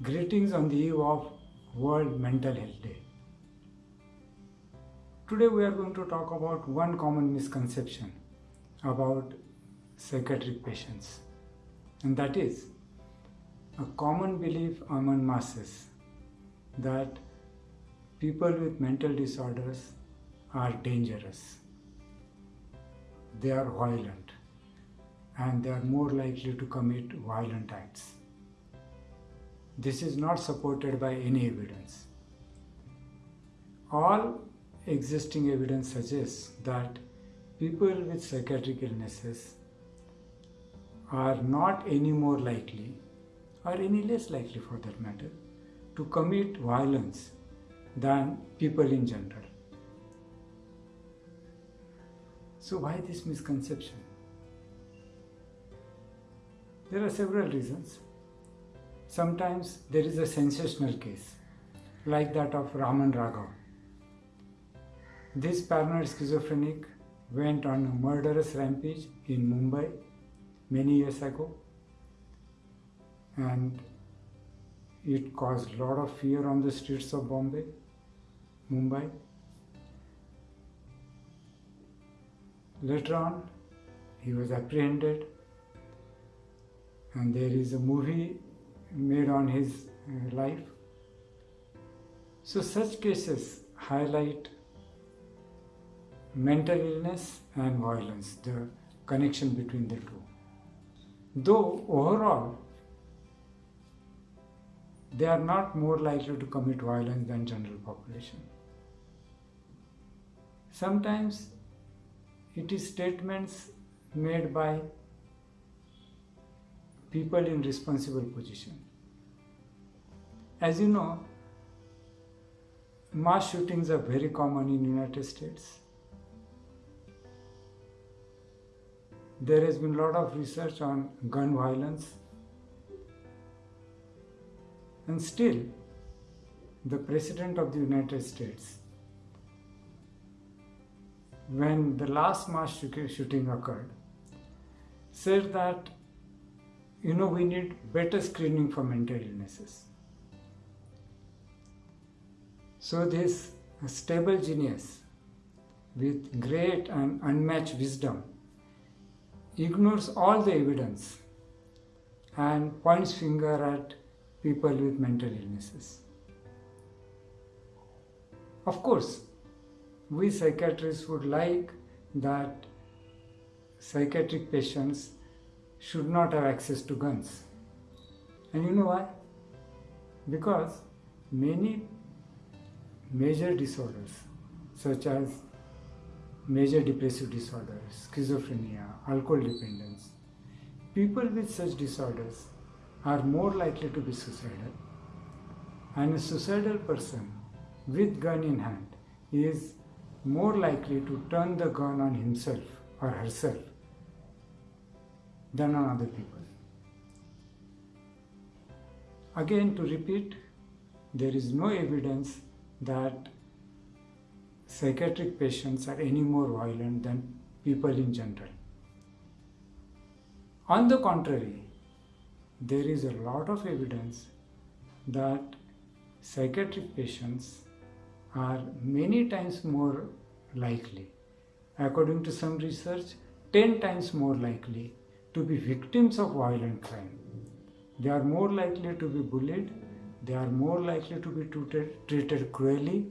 Greetings on the eve of World Mental Health Day. Today we are going to talk about one common misconception about psychiatric patients and that is a common belief among masses that people with mental disorders are dangerous. They are violent and they are more likely to commit violent acts. This is not supported by any evidence. All existing evidence suggests that people with psychiatric illnesses are not any more likely or any less likely for that matter to commit violence than people in general. So why this misconception? There are several reasons. Sometimes there is a sensational case, like that of Raman Raghav. This paranoid schizophrenic went on a murderous rampage in Mumbai many years ago and it caused a lot of fear on the streets of Bombay, Mumbai. Later on, he was apprehended and there is a movie made on his uh, life. So such cases highlight mental illness and violence, the connection between the two. Though overall, they are not more likely to commit violence than general population. Sometimes it is statements made by people in responsible position. As you know, mass shootings are very common in United States. There has been a lot of research on gun violence and still the President of the United States when the last mass shooting occurred said that you know, we need better screening for mental illnesses. So this stable genius with great and unmatched wisdom ignores all the evidence and points finger at people with mental illnesses. Of course, we psychiatrists would like that psychiatric patients should not have access to guns. And you know why? Because many major disorders such as major depressive disorders, schizophrenia, alcohol dependence, people with such disorders are more likely to be suicidal and a suicidal person with gun in hand is more likely to turn the gun on himself or herself than on other people. Again, to repeat, there is no evidence that psychiatric patients are any more violent than people in general. On the contrary, there is a lot of evidence that psychiatric patients are many times more likely, according to some research, 10 times more likely to be victims of violent crime. They are more likely to be bullied, they are more likely to be treated, treated cruelly.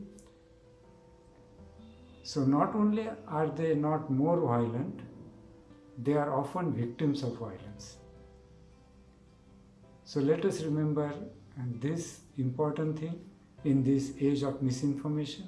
So not only are they not more violent, they are often victims of violence. So let us remember this important thing in this age of misinformation